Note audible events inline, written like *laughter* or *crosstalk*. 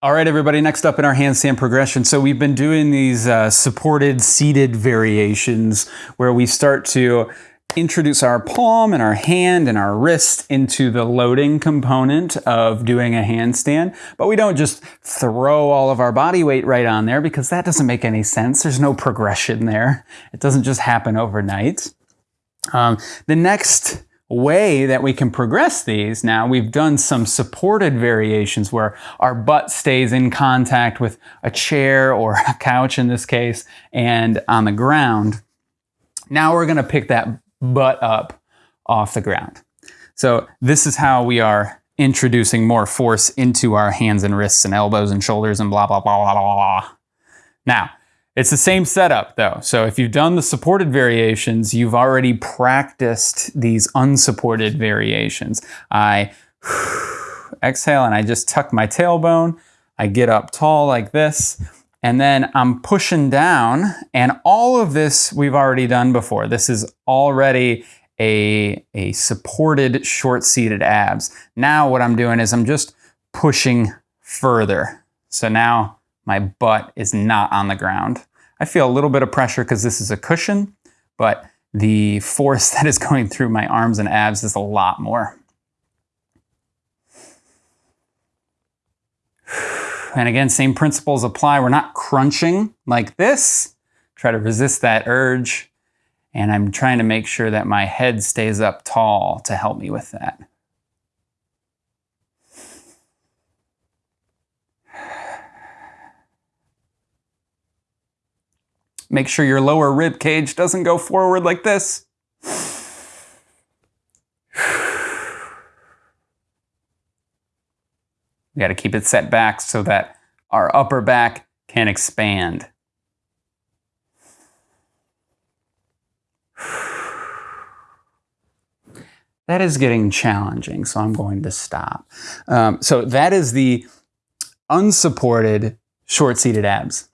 All right, everybody, next up in our handstand progression. So we've been doing these uh, supported seated variations where we start to introduce our palm and our hand and our wrist into the loading component of doing a handstand. But we don't just throw all of our body weight right on there because that doesn't make any sense. There's no progression there. It doesn't just happen overnight. Um, the next way that we can progress these now, we've done some supported variations where our butt stays in contact with a chair or a couch in this case and on the ground. Now we're gonna pick that butt up off the ground. So this is how we are introducing more force into our hands and wrists and elbows and shoulders and blah, blah, blah, blah, blah. Now, it's the same setup though. So if you've done the supported variations, you've already practiced these unsupported variations. I *sighs* exhale and I just tuck my tailbone. I get up tall like this and then I'm pushing down and all of this we've already done before. This is already a, a supported short-seated abs. Now what I'm doing is I'm just pushing further. So now my butt is not on the ground. I feel a little bit of pressure because this is a cushion, but the force *laughs* that is going through my arms and abs is a lot more. *sighs* And again, same principles apply. We're not crunching like this. Try to resist that urge. And I'm trying to make sure that my head stays up tall to help me with that. Make sure your lower rib cage doesn't go forward like this. We got to keep it set back so that our upper back can expand. That is getting challenging, so I'm going to stop. Um, so that is the unsupported short-seated abs.